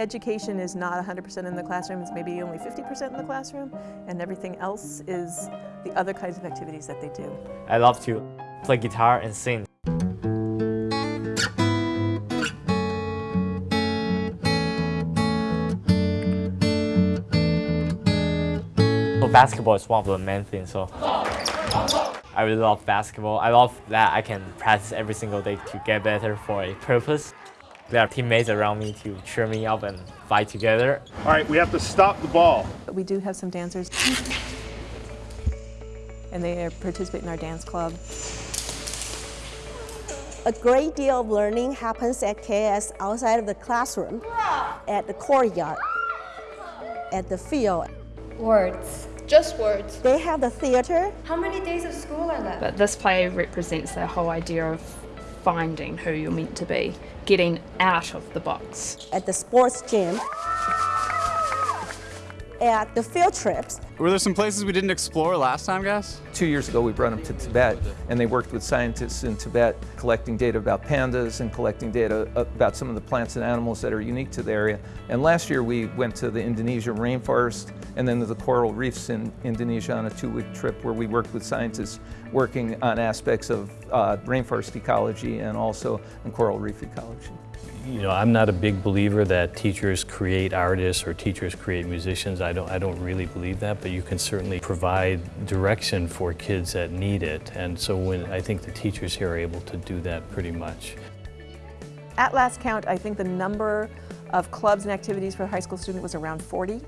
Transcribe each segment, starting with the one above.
education is not 100% in the classroom, it's maybe only 50% in the classroom, and everything else is the other kinds of activities that they do. I love to play guitar and sing. Basketball is one of the main things, so I really love basketball. I love that I can practice every single day to get better for a purpose. There are teammates around me to cheer me up and fight together. All right, we have to stop the ball. But we do have some dancers, and they uh, participate in our dance club. A great deal of learning happens at KS outside of the classroom, at the courtyard, at the field. Words. Just words. They have the theater. How many days of school are left? But this play represents the whole idea of finding who you're meant to be, getting out of the box. At the sports gym. At the field trips. Were there some places we didn't explore last time, guys? Two years ago, we brought them to Tibet, and they worked with scientists in Tibet, collecting data about pandas and collecting data about some of the plants and animals that are unique to the area. And last year, we went to the Indonesian rainforest and then to the coral reefs in Indonesia on a two-week trip where we worked with scientists working on aspects of uh, rainforest ecology and also in coral reef ecology. You know, I'm not a big believer that teachers create artists or teachers create musicians. I don't, I don't really believe that, but you can certainly provide direction for kids that need it. And so when I think the teachers here are able to do that pretty much. At last count, I think the number of clubs and activities for a high school student was around 40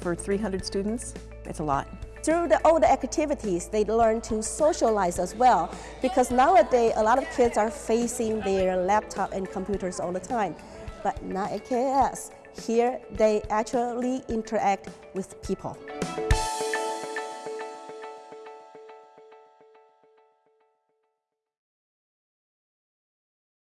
for 300 students. It's a lot. Through the, all the activities, they learn to socialize as well because nowadays a lot of kids are facing their laptop and computers all the time. But not at KS. Here, they actually interact with people.